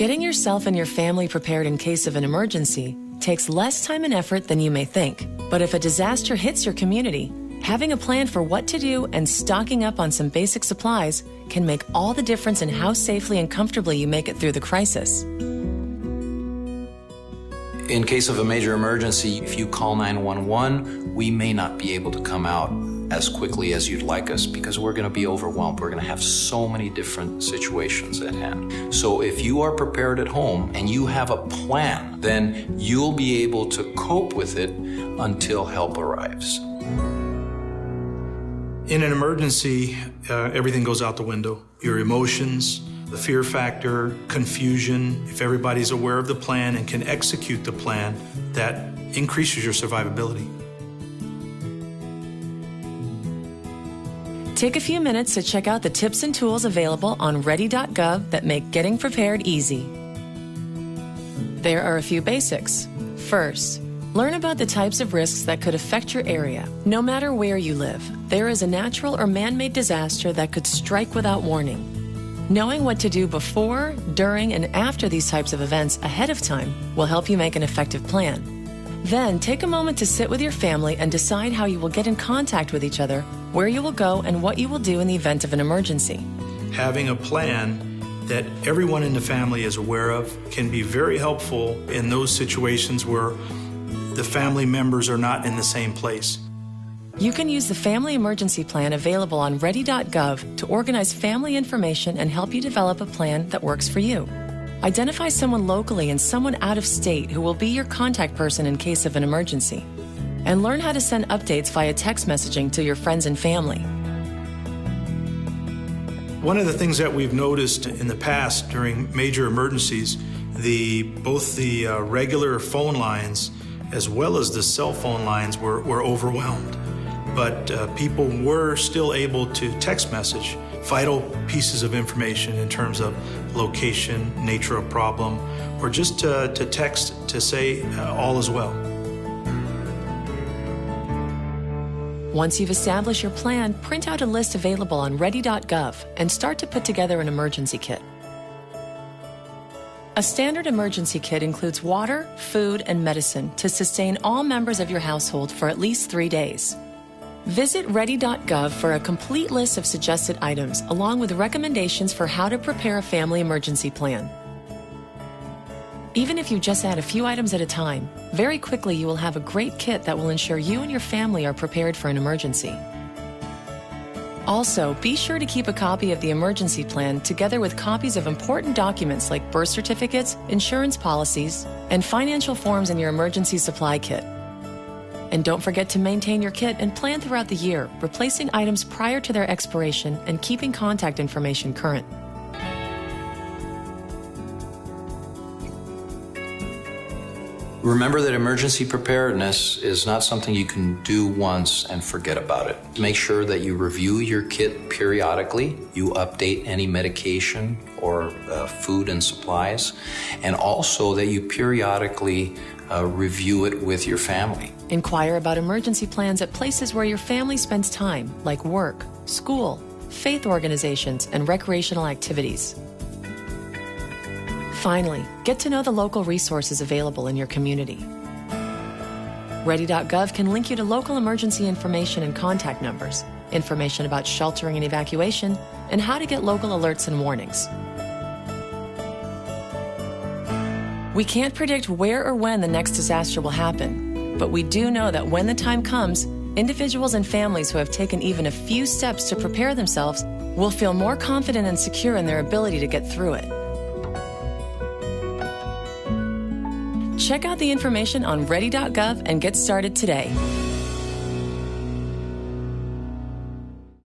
Getting yourself and your family prepared in case of an emergency takes less time and effort than you may think. But if a disaster hits your community, having a plan for what to do and stocking up on some basic supplies can make all the difference in how safely and comfortably you make it through the crisis. In case of a major emergency, if you call 911, we may not be able to come out as quickly as you'd like us because we're going to be overwhelmed. We're going to have so many different situations at hand. So if you are prepared at home and you have a plan, then you'll be able to cope with it until help arrives. In an emergency, uh, everything goes out the window. Your emotions, the fear factor, confusion. If everybody's aware of the plan and can execute the plan, that increases your survivability. Take a few minutes to check out the tips and tools available on ready.gov that make getting prepared easy. There are a few basics. First, learn about the types of risks that could affect your area. No matter where you live, there is a natural or man made disaster that could strike without warning. Knowing what to do before, during, and after these types of events ahead of time will help you make an effective plan. Then take a moment to sit with your family and decide how you will get in contact with each other, where you will go, and what you will do in the event of an emergency. Having a plan that everyone in the family is aware of can be very helpful in those situations where the family members are not in the same place. You can use the Family Emergency Plan available on ready.gov to organize family information and help you develop a plan that works for you. Identify someone locally and someone out of state who will be your contact person in case of an emergency. And learn how to send updates via text messaging to your friends and family. One of the things that we've noticed in the past during major emergencies, the both the uh, regular phone lines as well as the cell phone lines were, were overwhelmed. But uh, people were still able to text message vital pieces of information in terms of location, nature of problem, or just to, to text to say uh, all is well. Once you've established your plan, print out a list available on ready.gov and start to put together an emergency kit. A standard emergency kit includes water, food, and medicine to sustain all members of your household for at least three days. Visit ready.gov for a complete list of suggested items, along with recommendations for how to prepare a family emergency plan. Even if you just add a few items at a time, very quickly you will have a great kit that will ensure you and your family are prepared for an emergency. Also, be sure to keep a copy of the emergency plan together with copies of important documents like birth certificates, insurance policies, and financial forms in your emergency supply kit. And don't forget to maintain your kit and plan throughout the year, replacing items prior to their expiration and keeping contact information current. Remember that emergency preparedness is not something you can do once and forget about it. Make sure that you review your kit periodically, you update any medication or uh, food and supplies, and also that you periodically uh, review it with your family. Inquire about emergency plans at places where your family spends time, like work, school, faith organizations, and recreational activities. Finally, get to know the local resources available in your community. Ready.gov can link you to local emergency information and contact numbers, information about sheltering and evacuation, and how to get local alerts and warnings. We can't predict where or when the next disaster will happen, but we do know that when the time comes, individuals and families who have taken even a few steps to prepare themselves will feel more confident and secure in their ability to get through it. Check out the information on ready.gov and get started today.